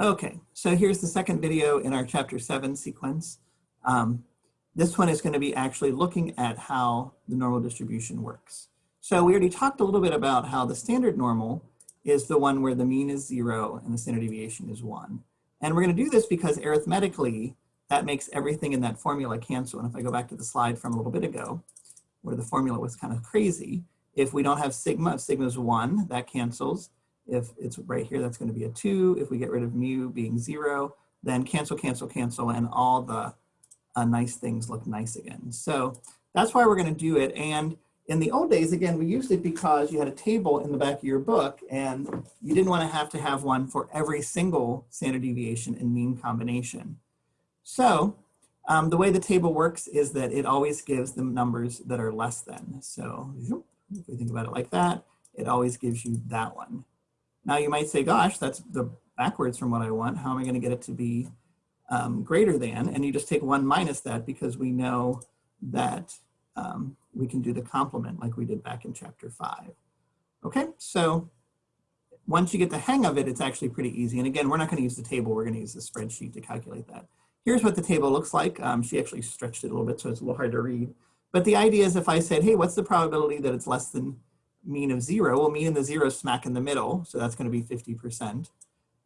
Okay, so here's the second video in our chapter seven sequence. Um, this one is gonna be actually looking at how the normal distribution works. So we already talked a little bit about how the standard normal is the one where the mean is zero and the standard deviation is one. And we're gonna do this because arithmetically, that makes everything in that formula cancel. And if I go back to the slide from a little bit ago, where the formula was kind of crazy, if we don't have sigma, if sigma is one, that cancels. If it's right here, that's gonna be a two. If we get rid of mu being zero, then cancel, cancel, cancel, and all the uh, nice things look nice again. So that's why we're gonna do it. And in the old days, again, we used it because you had a table in the back of your book and you didn't wanna have to have one for every single standard deviation and mean combination. So um, the way the table works is that it always gives them numbers that are less than. So if we think about it like that, it always gives you that one. Now you might say, gosh, that's the backwards from what I want. How am I gonna get it to be um, greater than? And you just take one minus that because we know that um, we can do the complement like we did back in chapter five. Okay, so once you get the hang of it, it's actually pretty easy. And again, we're not gonna use the table, we're gonna use the spreadsheet to calculate that. Here's what the table looks like. Um, she actually stretched it a little bit, so it's a little hard to read. But the idea is if I said, hey, what's the probability that it's less than mean of zero. Well, mean in the zero smack in the middle, so that's gonna be 50%.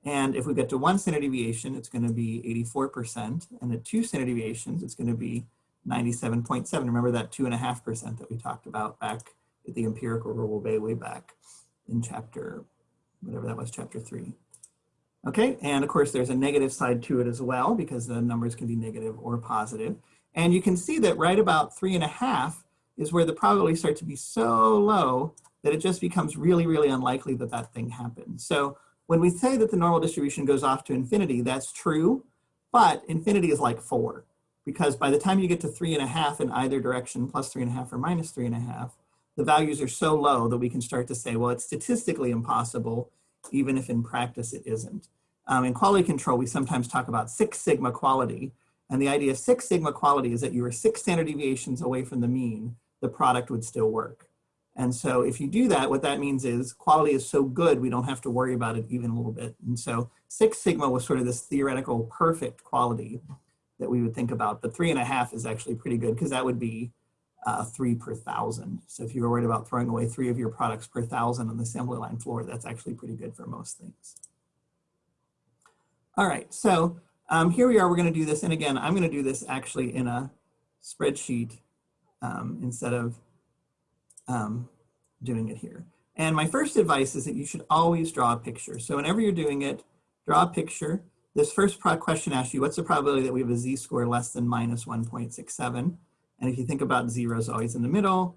And if we get to one standard deviation, it's gonna be 84%. And at two standard deviations, it's gonna be 97.7. Remember that two and a half percent that we talked about back at the empirical rule way, way back in chapter, whatever that was, chapter three. Okay, and of course there's a negative side to it as well because the numbers can be negative or positive. And you can see that right about three and a half is where the probability starts to be so low that it just becomes really, really unlikely that that thing happens. So when we say that the normal distribution goes off to infinity, that's true, but infinity is like four, because by the time you get to three and a half in either direction, plus three and a half or minus three and a half, the values are so low that we can start to say, well, it's statistically impossible, even if in practice it isn't. Um, in quality control, we sometimes talk about six sigma quality, and the idea of six sigma quality is that you are six standard deviations away from the mean, the product would still work. And so if you do that, what that means is quality is so good, we don't have to worry about it even a little bit. And so Six Sigma was sort of this theoretical perfect quality that we would think about. But three and a half is actually pretty good because that would be uh, three per thousand. So if you were worried about throwing away three of your products per thousand on the assembly line floor, that's actually pretty good for most things. All right, so um, here we are, we're gonna do this. And again, I'm gonna do this actually in a spreadsheet um, instead of um, doing it here. And my first advice is that you should always draw a picture. So whenever you're doing it, draw a picture. This first question asks you, what's the probability that we have a z-score less than minus 1.67? And if you think about zero is always in the middle,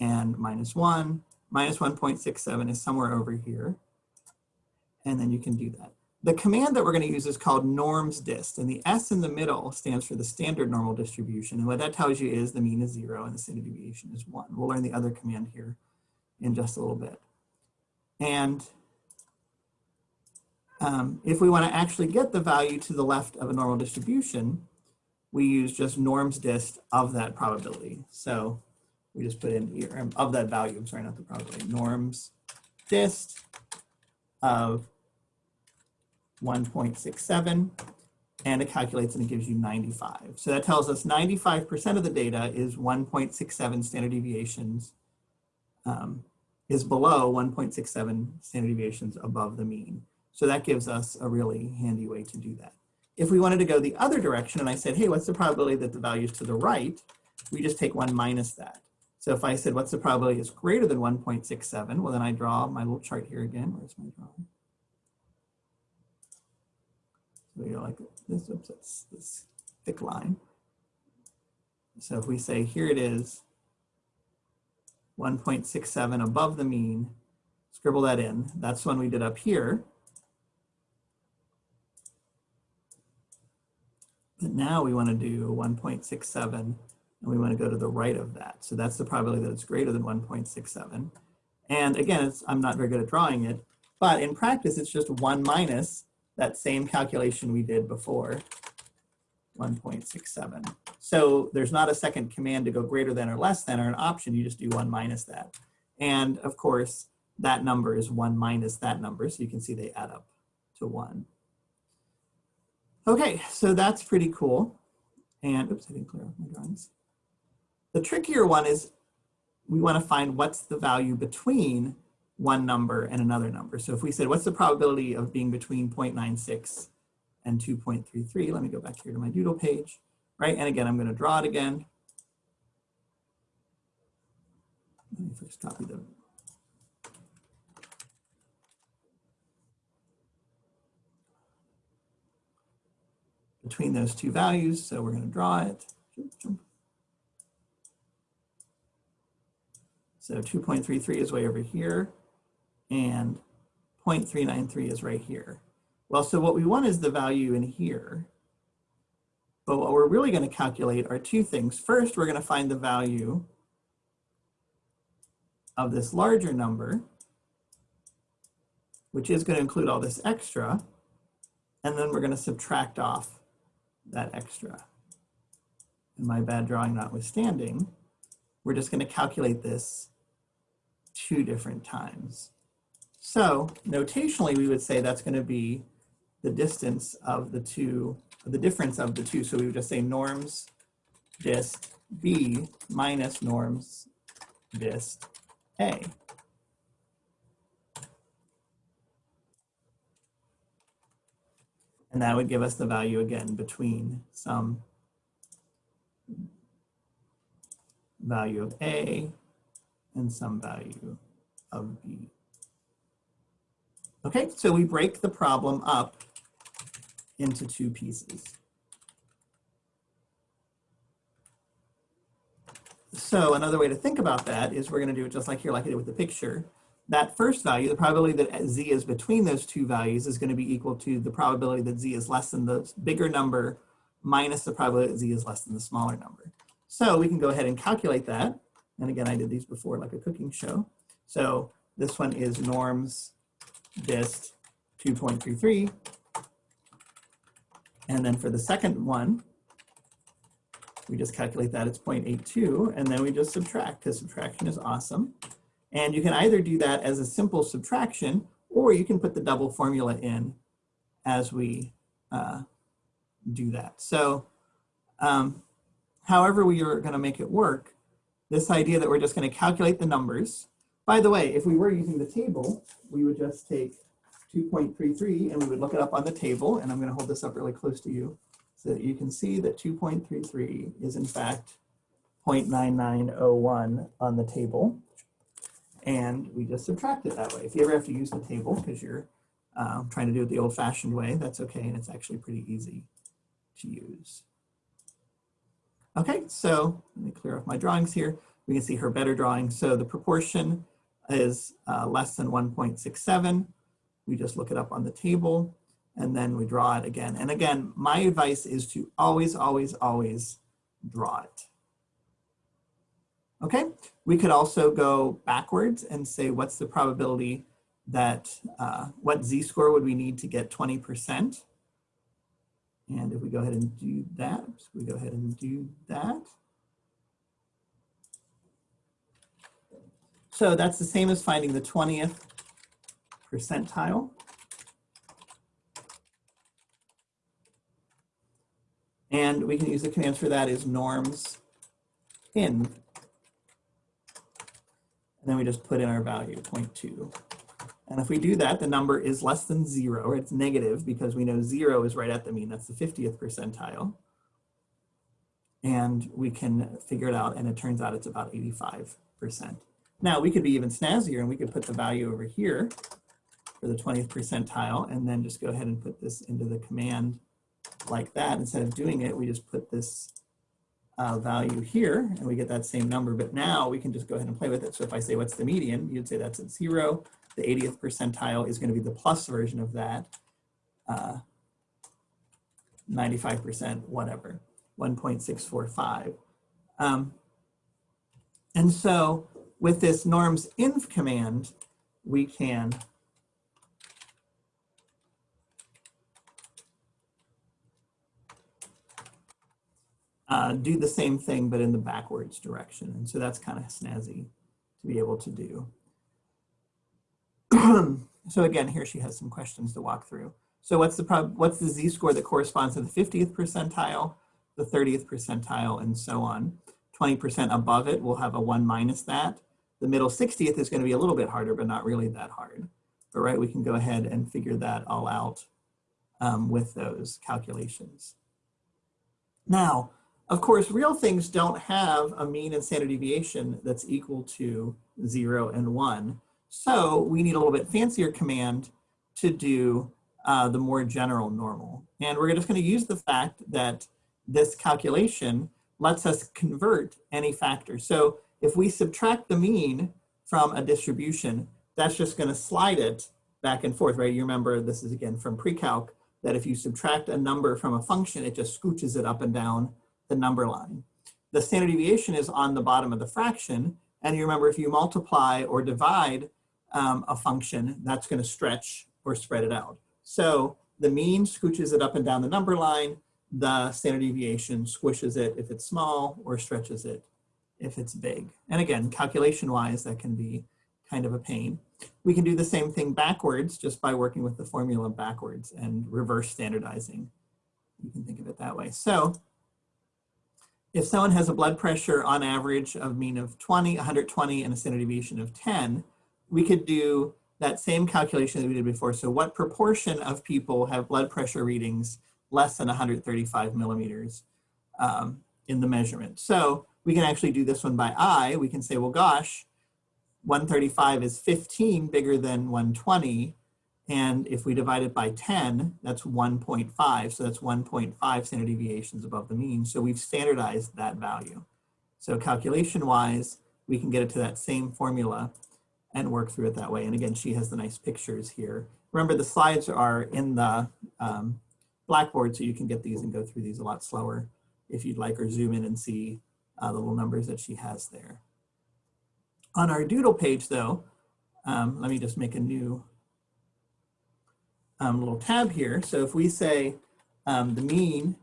and minus one, minus 1.67 is somewhere over here. And then you can do that. The command that we're going to use is called norms dist, and the S in the middle stands for the standard normal distribution. And what that tells you is the mean is zero and the standard deviation is one. We'll learn the other command here in just a little bit. And um, if we want to actually get the value to the left of a normal distribution, we use just norms dist of that probability. So we just put in here, um, of that value, I'm sorry, not the probability, norms dist of 1.67 and it calculates and it gives you 95. So that tells us 95% of the data is 1.67 standard deviations, um, is below 1.67 standard deviations above the mean. So that gives us a really handy way to do that. If we wanted to go the other direction and I said, hey, what's the probability that the value is to the right? We just take one minus that. So if I said, what's the probability is greater than 1.67? Well, then I draw my little chart here again. Where's my drawing? So you're like this, oops, that's this thick line. So if we say here it is, 1.67 above the mean, scribble that in. That's one we did up here. But now we want to do 1.67 and we want to go to the right of that. So that's the probability that it's greater than 1.67. And again, I'm not very good at drawing it, but in practice, it's just one minus that same calculation we did before, 1.67. So there's not a second command to go greater than or less than or an option, you just do one minus that. And of course, that number is one minus that number, so you can see they add up to one. Okay, so that's pretty cool. And oops, I didn't clear off my drawings. The trickier one is we want to find what's the value between one number and another number. So if we said, what's the probability of being between 0.96 and 2.33? Let me go back here to my doodle page, right? And again, I'm going to draw it again. Let me first copy the between those two values. So we're going to draw it. So 2.33 is way over here and 0.393 is right here. Well, so what we want is the value in here. But what we're really going to calculate are two things. First, we're going to find the value of this larger number, which is going to include all this extra. And then we're going to subtract off that extra. And my bad drawing notwithstanding, we're just going to calculate this two different times. So notationally, we would say that's going to be the distance of the two, the difference of the two. So we would just say norms dist B minus norms dist A. And that would give us the value again between some value of A and some value of B. Okay, so we break the problem up into two pieces. So another way to think about that is we're going to do it just like here, like I did with the picture that first value, the probability that z is between those two values is going to be equal to the probability that z is less than the bigger number minus the probability that z is less than the smaller number. So we can go ahead and calculate that. And again, I did these before like a cooking show. So this one is norms dist 2.33. And then for the second one, we just calculate that it's 0.82 and then we just subtract because subtraction is awesome. And you can either do that as a simple subtraction, or you can put the double formula in as we uh, do that. So um, however we are gonna make it work, this idea that we're just gonna calculate the numbers. By the way, if we were using the table, we would just take 2.33 and we would look it up on the table, and I'm gonna hold this up really close to you so that you can see that 2.33 is in fact 0.9901 on the table and we just subtract it that way. If you ever have to use the table because you're uh, trying to do it the old fashioned way, that's okay. And it's actually pretty easy to use. Okay, so let me clear off my drawings here. We can see her better drawing. So the proportion is uh, less than 1.67. We just look it up on the table and then we draw it again. And again, my advice is to always, always, always draw it. Okay, we could also go backwards and say what's the probability that, uh, what z-score would we need to get 20%? And if we go ahead and do that, we go ahead and do that. So that's the same as finding the 20th percentile. And we can use the commands for that is norms in and then we just put in our value, 0.2. And if we do that, the number is less than zero, it's negative because we know zero is right at the mean. That's the 50th percentile. And we can figure it out, and it turns out it's about 85%. Now, we could be even snazzier, and we could put the value over here for the 20th percentile, and then just go ahead and put this into the command like that. Instead of doing it, we just put this uh, value here and we get that same number, but now we can just go ahead and play with it. So if I say what's the median, you'd say that's at zero. The 80th percentile is going to be the plus version of that. 95%, uh, whatever, 1.645. Um, and so with this norms inf command, we can uh, do the same thing, but in the backwards direction. And so that's kind of snazzy to be able to do. so again, here she has some questions to walk through. So what's the prob what's the z-score that corresponds to the 50th percentile, the 30th percentile, and so on. 20% above it will have a one minus that. The middle 60th is gonna be a little bit harder, but not really that hard. But right, we can go ahead and figure that all out um, with those calculations. Now, of course, real things don't have a mean and standard deviation that's equal to zero and one. So we need a little bit fancier command to do uh, the more general normal. And we're just gonna use the fact that this calculation lets us convert any factor. So if we subtract the mean from a distribution, that's just gonna slide it back and forth, right? You remember this is again from pre-calc, that if you subtract a number from a function, it just scooches it up and down the number line. The standard deviation is on the bottom of the fraction. And you remember if you multiply or divide um, a function, that's gonna stretch or spread it out. So the mean scooches it up and down the number line. The standard deviation squishes it if it's small or stretches it if it's big. And again, calculation wise, that can be kind of a pain. We can do the same thing backwards just by working with the formula backwards and reverse standardizing. You can think of it that way. So if someone has a blood pressure on average of mean of 20, 120, and a standard deviation of 10, we could do that same calculation that we did before. So what proportion of people have blood pressure readings less than 135 millimeters um, in the measurement? So we can actually do this one by eye. We can say, well, gosh, 135 is 15 bigger than 120. And if we divide it by 10, that's 1.5. So that's 1.5 standard deviations above the mean. So we've standardized that value. So calculation wise, we can get it to that same formula and work through it that way. And again, she has the nice pictures here. Remember the slides are in the um, Blackboard, so you can get these and go through these a lot slower if you'd like, or zoom in and see uh, the little numbers that she has there. On our doodle page though, um, let me just make a new um, little tab here. So if we say um, the mean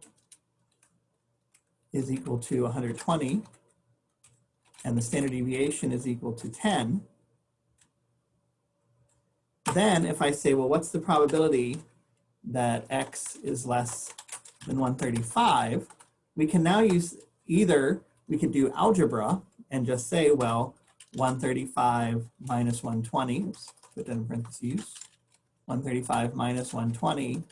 is equal to 120 and the standard deviation is equal to 10, then if I say, well, what's the probability that x is less than 135, we can now use either, we could do algebra and just say, well, 135 minus 120, oops, put that in parentheses, 135 minus 120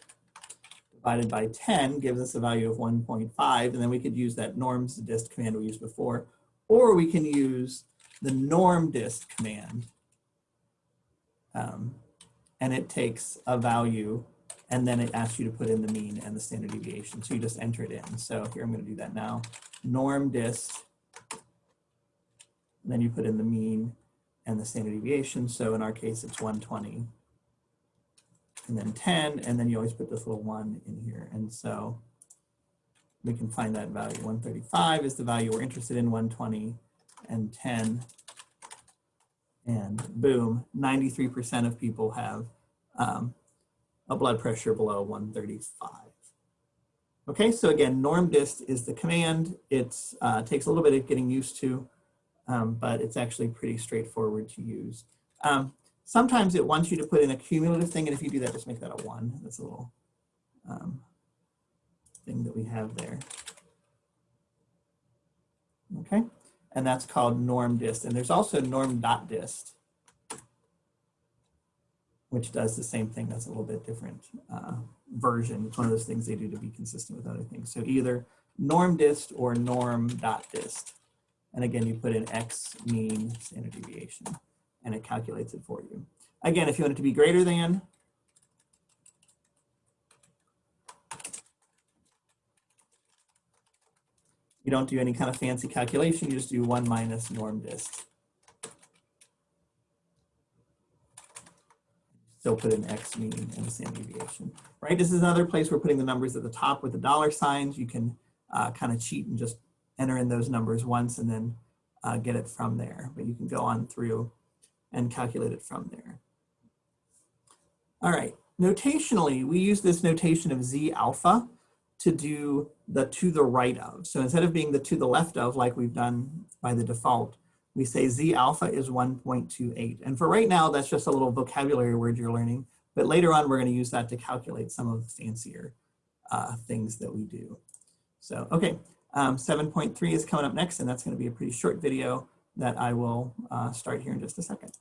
divided by 10 gives us a value of 1.5, and then we could use that norms dist command we used before, or we can use the norm dist command. Um, and it takes a value and then it asks you to put in the mean and the standard deviation. So you just enter it in. So here I'm gonna do that now. Norm dist, then you put in the mean and the standard deviation. So in our case, it's 120 and then 10, and then you always put this little one in here. And so we can find that value. 135 is the value we're interested in, 120 and 10. And boom, 93% of people have um, a blood pressure below 135. Okay, so again, norm dist is the command. It uh, takes a little bit of getting used to, um, but it's actually pretty straightforward to use. Um, Sometimes it wants you to put in a cumulative thing, and if you do that, just make that a one. That's a little um, thing that we have there. Okay, and that's called norm dist. And there's also norm dot dist, which does the same thing. That's a little bit different uh, version. It's one of those things they do to be consistent with other things. So either norm dist or norm dot dist. And again, you put in x mean standard deviation and it calculates it for you. Again, if you want it to be greater than, you don't do any kind of fancy calculation, you just do one minus norm dist. Still put an x mean and the standard deviation, right? This is another place we're putting the numbers at the top with the dollar signs. You can uh, kind of cheat and just enter in those numbers once and then uh, get it from there. But you can go on through and calculate it from there. All right, notationally, we use this notation of Z alpha to do the to the right of. So instead of being the to the left of like we've done by the default, we say Z alpha is 1.28. And for right now, that's just a little vocabulary word you're learning. But later on, we're going to use that to calculate some of the fancier uh, things that we do. So, okay, um, 7.3 is coming up next, and that's going to be a pretty short video that I will uh, start here in just a second.